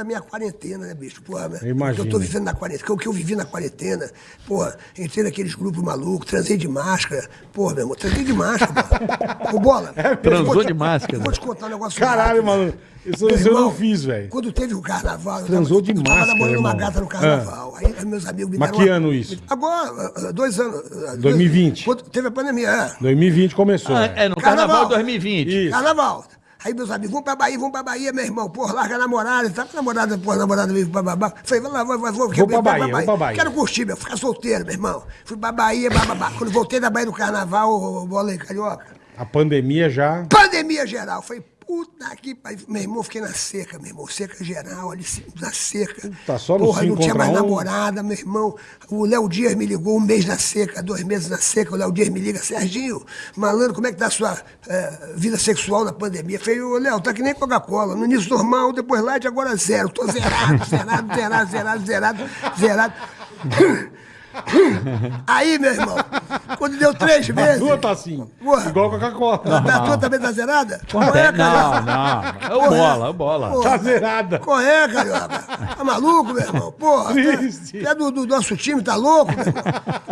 a minha quarentena, né, bicho? Porra, Eu imagino. eu tô vivendo na quarentena, o que eu vivi na quarentena, porra, entrei naqueles grupos malucos, transei de máscara, porra, meu irmão, transei de máscara, porra. Ô, bola. Transou vou te- de máscara. Vou te contar um negócio. Caralho, mano. Isso, Meu eu não fiz, velho. Quando teve o carnaval, eu Transou tava, de eu tava máscara, namorando uma gata no carnaval. Aí meus amigos me Mas que uma- ano isso? Agora, ah, dois anos. ah, dois- 2020. Quando teve a pandemia, é. 2020 começou. Ah, né? é, no Carnaval, Carnaval. de 2020. Isso. Carnaval. Aí meus amigos, vamos pra Bahia, vamos pra Bahia, meu irmão. Porra, larga a namorada. Tá a namorada, porra, namorada veio pra babá. Falei, vai lá, vai, vai, vou, Vou pra Bahia, vou pra Bahia. Quero curtir, meu, ficar solteiro, meu irmão. Fui pra Bahia, bababá. Quando voltei da Bahia do Carnaval, aí, carioca. A pandemia já. Pandemia geral. Falei, puta que pariu. Meu irmão, fiquei na seca, meu irmão. Seca geral, ali na seca. Tá só no Porra, não tinha mais um. namorada, meu irmão. O Léo Dias me ligou um mês na seca, dois meses na seca. O Léo Dias me liga, Serginho, malandro, como é que tá a sua eh, vida sexual na pandemia? Falei, ô Léo, tá que nem Coca-Cola. No início normal, depois light, agora zero. Tô zerado, zerado, zerado, zerado, zerado, zerado. Aí, meu irmão, quando deu três A meses. tua tá assim. Porra. Igual Coca-Cola. A tua também tá zerada? Não, Corre, carioca. não. É o bola, é o bola. Porra. Tá zerada. Corre, carioca. Tá maluco, meu irmão? Porra. Triste. Tu é do, do nosso time, tá louco, meu irmão?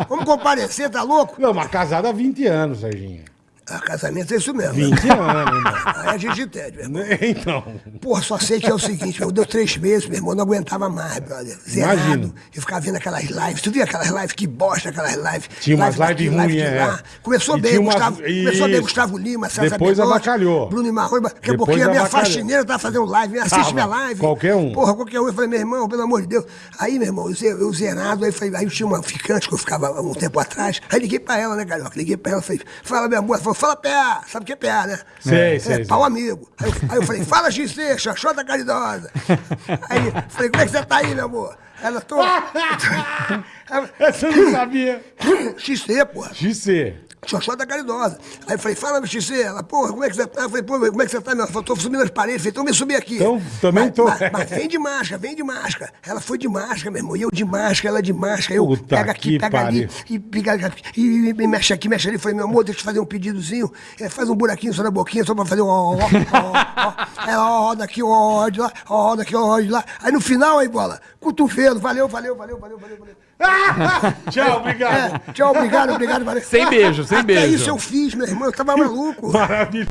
Vamos comparecer, tá louco? Não, mas casada há 20 anos, Serginho. Ah, casamento é isso mesmo. 20 anos, irmão. Aí a gente entende, meu irmão. Então. Porra, só sei que é o seguinte, meu, deu três meses, meu irmão, não aguentava mais, brother. Zerado. Imagino. E ficava vendo aquelas lives. Tu via aquelas lives? Que bosta aquelas lives. Tinha umas Live lives daqui, ruins, de é. Começou E bem, umas- Gustavo, começou bem. Gustavo Lima, César Depois Belotti, avacalhou. Bruno Marrone, daqui a pouquinho a minha avacalhou. faxineira tava fazendo live, assiste minha live. Qualquer um. Porra, qualquer um. Eu falei, meu irmão, pelo amor de Deus. Aí, meu irmão, eu, eu zerado, aí, falei, aí eu tinha uma ficante que eu ficava um tempo atrás. Aí liguei pra ela, né, Carioca? Liguei pra ela, falei, fala, meu amor. Ela falou, fala PA, sabe o que é PA, né? Sei, é, sei, é, pau amigo. Aí eu, aí eu falei, fala XC, Xoxota Caridosa. Aí falei, como é que você tá aí, meu amor? Ela, tô. Essa eu não sabia. XC, porra. XC. Xoxota Caridosa. Aí eu falei, fala, meu XC. Ela, porra, como é que você tá? Eu falei, pô, como é que você tá, meu? Ela falou, tô subindo as paredes. Eu falei, então me subir aqui. Então, também Mas- tô. Mas, mas vem de máscara, vem de máscara. Ela foi de máscara, meu irmão. E eu de máscara, ela de máscara. Eu Puta pego aqui, pega ali, pariu. e, pega, e, e, e mexe aqui, mexe ali. Eu Falei, meu amor, deixa eu fazer um pedidozinho. É, faz um buraquinho só na boquinha, só pra fazer um ó, ó, ó, ó. Ela ó, ó daqui, ó, ó de lá, ó, ó daqui, ó, ó de lá. Aí no final, aí, bola, cotovelo. Valeu, valeu, valeu, valeu, valeu, valeu. Tchau, obrigado. É, tchau, obrigado, obrigado, valeu. Sem beijo, sem Até beijo. isso eu fiz, meu irmão, eu tava maluco. Maravilha.